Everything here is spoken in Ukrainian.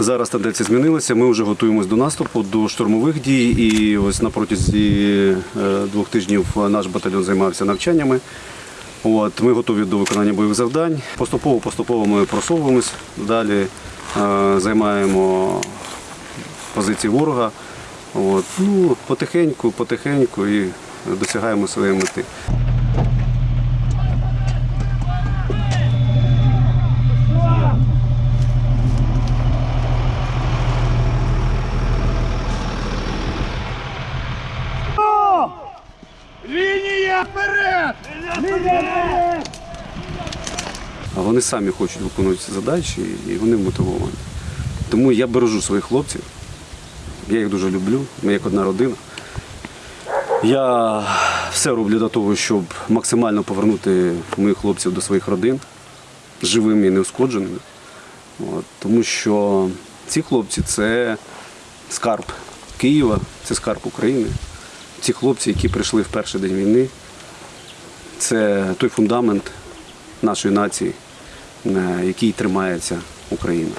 Зараз тенденція змінилася, Ми вже готуємось до наступу, до штурмових дій. І ось на протязі е, двох тижнів наш батальйон займався навчаннями. От, Ми готові до виконання бойових завдань. Поступово-поступово ми просовуємось, далі е, займаємо позиції ворога. От, ну, Потихеньку, потихеньку і досягаємо своєї мети. Вперед! А вони самі хочуть виконувати ці задачі і вони мотивовані. Тому я бережу своїх хлопців. Я їх дуже люблю, ми як одна родина. Я все роблю для того, щоб максимально повернути моїх хлопців до своїх родин живими і неушкодженими. Тому що ці хлопці це скарб Києва, це скарб України. Ці хлопці, які прийшли в перший день війни, це той фундамент нашої нації, на який тримається Україна.